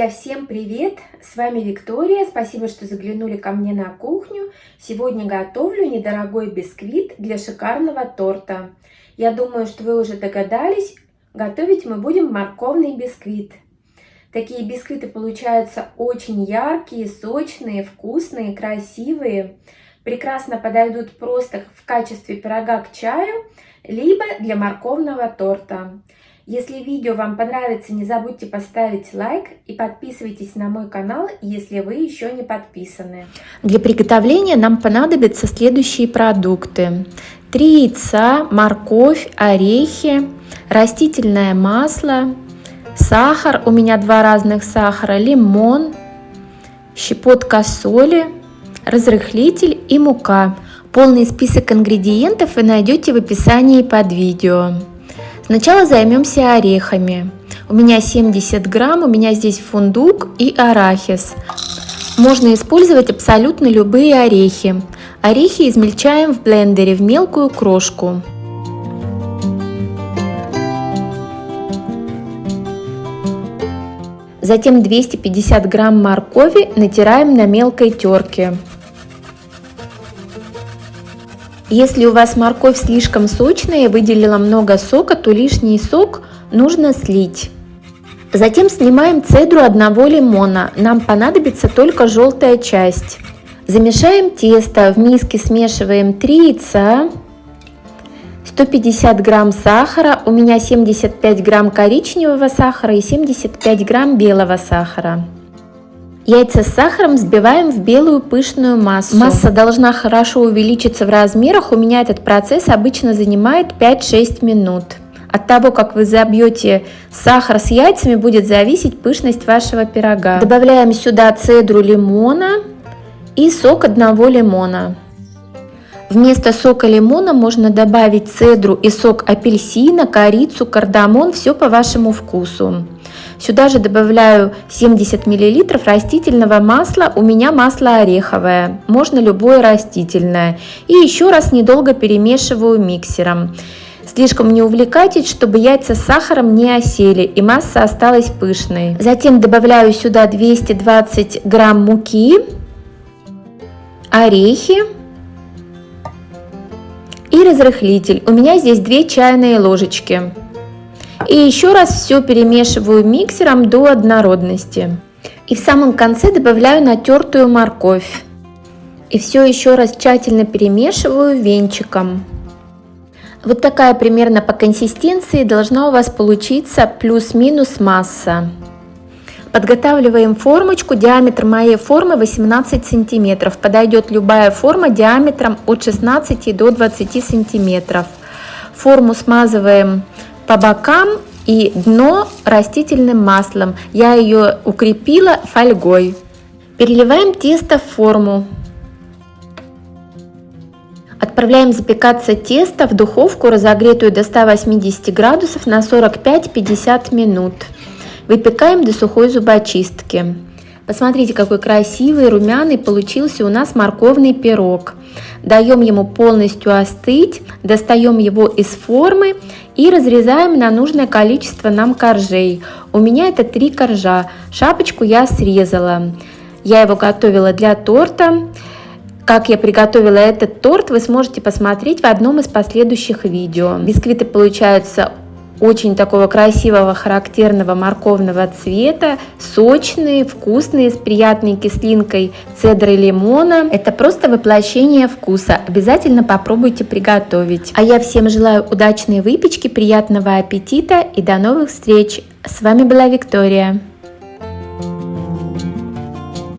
Друзья, всем привет! С вами Виктория. Спасибо, что заглянули ко мне на кухню. Сегодня готовлю недорогой бисквит для шикарного торта. Я думаю, что вы уже догадались, готовить мы будем морковный бисквит. Такие бисквиты получаются очень яркие, сочные, вкусные, красивые. Прекрасно подойдут просто в качестве пирога к чаю, либо для морковного торта. Если видео вам понравится, не забудьте поставить лайк и подписывайтесь на мой канал, если вы еще не подписаны. Для приготовления нам понадобятся следующие продукты. 3 яйца, морковь, орехи, растительное масло, сахар, у меня два разных сахара, лимон, щепотка соли, разрыхлитель и мука. Полный список ингредиентов вы найдете в описании под видео. Сначала займемся орехами. У меня 70 грамм, у меня здесь фундук и арахис. Можно использовать абсолютно любые орехи. Орехи измельчаем в блендере в мелкую крошку. Затем 250 грамм моркови натираем на мелкой терке. Если у вас морковь слишком сочная и выделила много сока, то лишний сок нужно слить. Затем снимаем цедру одного лимона, нам понадобится только желтая часть. Замешаем тесто, в миске смешиваем 3 яйца, 150 грамм сахара, у меня 75 грамм коричневого сахара и 75 грамм белого сахара. Яйца с сахаром взбиваем в белую пышную массу. Масса должна хорошо увеличиться в размерах. У меня этот процесс обычно занимает 5-6 минут. От того, как вы забьете сахар с яйцами, будет зависеть пышность вашего пирога. Добавляем сюда цедру лимона и сок одного лимона. Вместо сока лимона можно добавить цедру и сок апельсина, корицу, кардамон, все по вашему вкусу. Сюда же добавляю 70 мл растительного масла, у меня масло ореховое, можно любое растительное. И еще раз недолго перемешиваю миксером. Слишком не увлекайтесь, чтобы яйца с сахаром не осели и масса осталась пышной. Затем добавляю сюда 220 грамм муки, орехи и разрыхлитель. У меня здесь 2 чайные ложечки. И еще раз все перемешиваю миксером до однородности. И в самом конце добавляю натертую морковь. И все еще раз тщательно перемешиваю венчиком. Вот такая примерно по консистенции должна у вас получиться плюс-минус масса. Подготавливаем формочку. Диаметр моей формы 18 сантиметров. Подойдет любая форма диаметром от 16 до 20 сантиметров. Форму смазываем по бокам и дно растительным маслом. Я ее укрепила фольгой. Переливаем тесто в форму. Отправляем запекаться тесто в духовку, разогретую до 180 градусов на 45-50 минут. Выпекаем до сухой зубочистки. Посмотрите, какой красивый, румяный получился у нас морковный пирог. Даем ему полностью остыть, достаем его из формы и разрезаем на нужное количество нам коржей. У меня это три коржа, шапочку я срезала. Я его готовила для торта. Как я приготовила этот торт, вы сможете посмотреть в одном из последующих видео. Бисквиты получаются очень такого красивого, характерного морковного цвета, сочные, вкусные, с приятной кислинкой цедры лимона. Это просто воплощение вкуса. Обязательно попробуйте приготовить. А я всем желаю удачной выпечки, приятного аппетита и до новых встреч. С вами была Виктория.